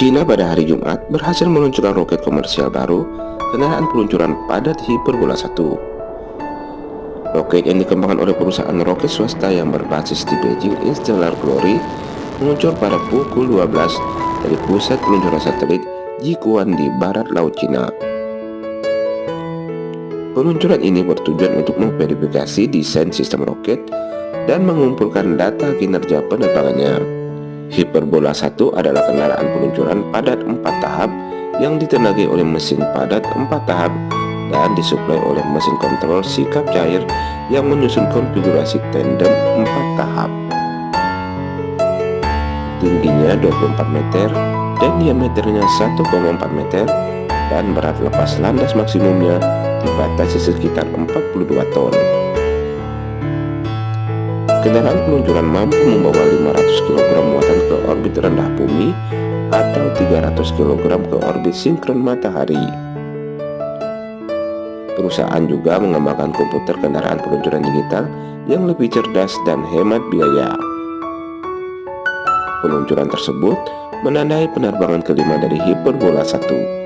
China pada hari Jumat berhasil meluncurkan roket komersial baru kendaraan peluncuran padat Hyperbola 1. Roket yang dikembangkan oleh perusahaan roket swasta yang berbasis di Beijing Interstellar Glory meluncur pada pukul 12 dari pusat peluncuran satelit Jiquan di barat laut Cina. Peluncuran ini bertujuan untuk memverifikasi desain sistem roket dan mengumpulkan data kinerja penerbangannya. Hyperbola 1 adalah kendaraan peluncuran padat 4 tahap yang ditenagai oleh mesin padat 4 tahap dan disuplai oleh mesin kontrol sikap cair yang menyusun konfigurasi tandem 4 tahap. Tingginya 24 meter dan diameternya 1,4 meter dan berat lepas landas maksimumnya dibatasi sekitar 42 ton. Kendaraan peluncuran mampu membawa 500 kg muatan ke orbit rendah bumi atau 300 kg ke orbit sinkron matahari. Perusahaan juga mengembangkan komputer kendaraan peluncuran digital yang lebih cerdas dan hemat biaya. Peluncuran tersebut menandai penerbangan kelima dari Hyperbola 1